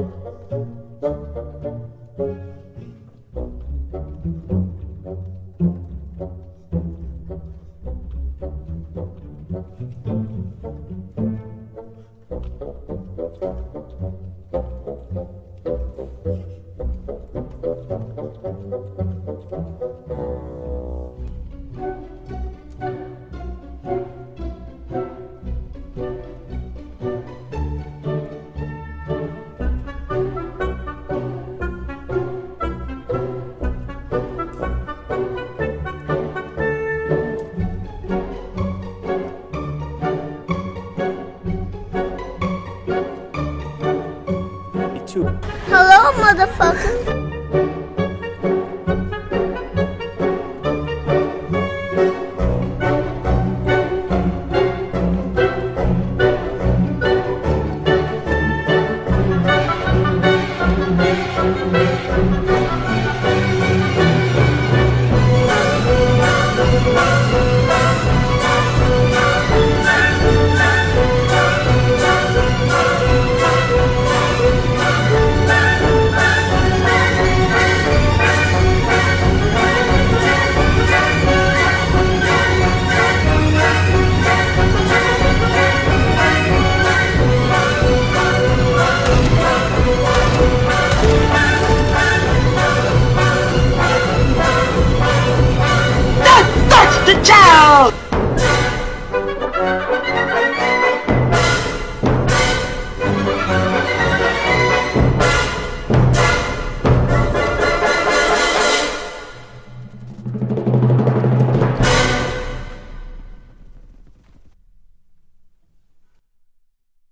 Thank you. Too. Hello, motherfucker. Child!